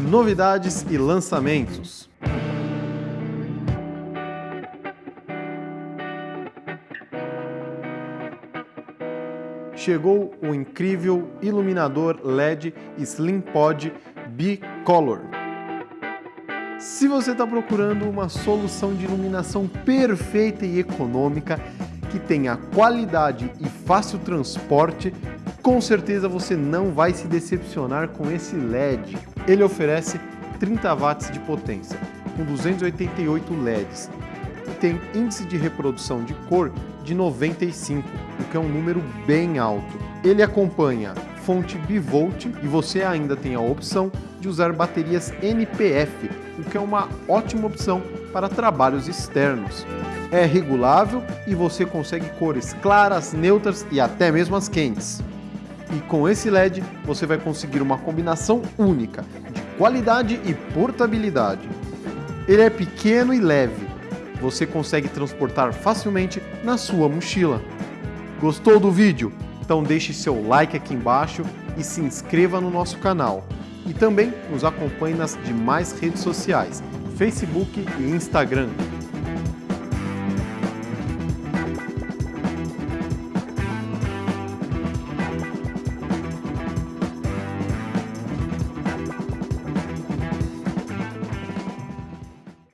novidades e lançamentos. Chegou o incrível iluminador LED Slim Pod Bicolor. Se você está procurando uma solução de iluminação perfeita e econômica, que tenha qualidade e fácil transporte, com certeza você não vai se decepcionar com esse LED. Ele oferece 30 watts de potência, com 288 LEDs, e tem índice de reprodução de cor de 95, o que é um número bem alto. Ele acompanha fonte bivolt e você ainda tem a opção de usar baterias NPF, o que é uma ótima opção para trabalhos externos. É regulável e você consegue cores claras, neutras e até mesmo as quentes. E com esse LED você vai conseguir uma combinação única de qualidade e portabilidade. Ele é pequeno e leve, você consegue transportar facilmente na sua mochila. Gostou do vídeo? Então deixe seu like aqui embaixo e se inscreva no nosso canal. E também nos acompanhe nas demais redes sociais, Facebook e Instagram.